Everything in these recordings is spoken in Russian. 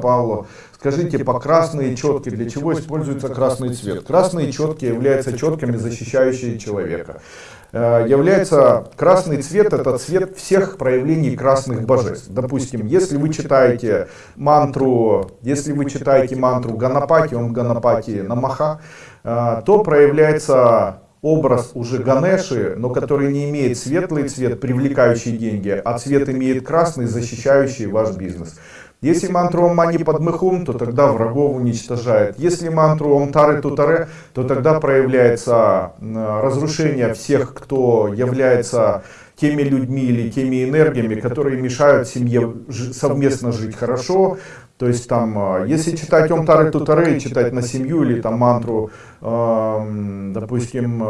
Павло, скажите, по красные четки, для чего используется красный цвет? Красные четки являются четками, защищающие человека. Э, является красный цвет, это цвет всех проявлений красных божеств. Допустим, если вы читаете мантру, если вы читаете мантру Ганапати, Ом Ганапати Намаха, э, то проявляется образ уже Ганеши, но который не имеет светлый цвет, привлекающий деньги, а цвет имеет красный, защищающий ваш бизнес. Если мантру Ом Мани Падмыхум, то тогда врагов уничтожает. Если мантру Ом Тары Тутаре, то тогда проявляется разрушение всех, кто является теми людьми или теми энергиями, которые мешают семье совместно жить хорошо. То есть там, а, если читать Ом Тары Тутаре, читать на семью или там мантру, допустим,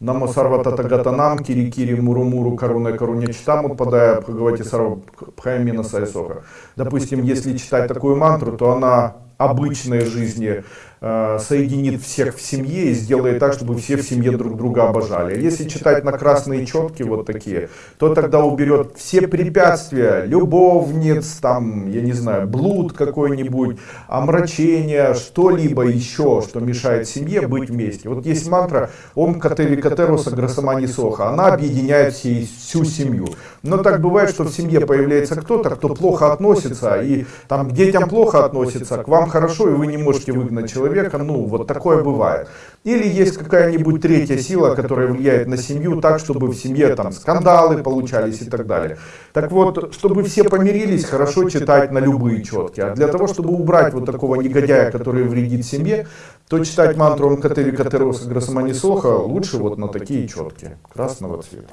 а, Намо сарва татагатанам, кири кири муру муру каруне каруне читам, отпадая бхагавати сарва пхаймина сайсоха. Допустим, если читать такую мантру, то она обычной жизни соединит всех в семье и сделает так, чтобы все в семье друг друга обожали. Если читать на красные четки вот такие, то тогда уберет все препятствия, любовниц, там, я не знаю, блуд какой-нибудь, омрачение, что-либо еще, что мешает семье быть вместе. Вот есть мантра Ом Катели Катеруса Грасамани Соха, она объединяет всю семью. Но так бывает, что в семье появляется кто-то, кто плохо относится, и там к детям плохо относится, к вам хорошо, и вы не можете выгнать человека, ну, вот такое бывает. Или есть какая-нибудь третья сила, которая влияет на семью так, чтобы в семье там скандалы получались и так далее. Так вот, чтобы все помирились, хорошо читать на любые четки. А для того, чтобы убрать вот такого негодяя, который вредит семье, то читать мантру Мкатери Катероса Грасамани Соха лучше вот на такие четки красного цвета.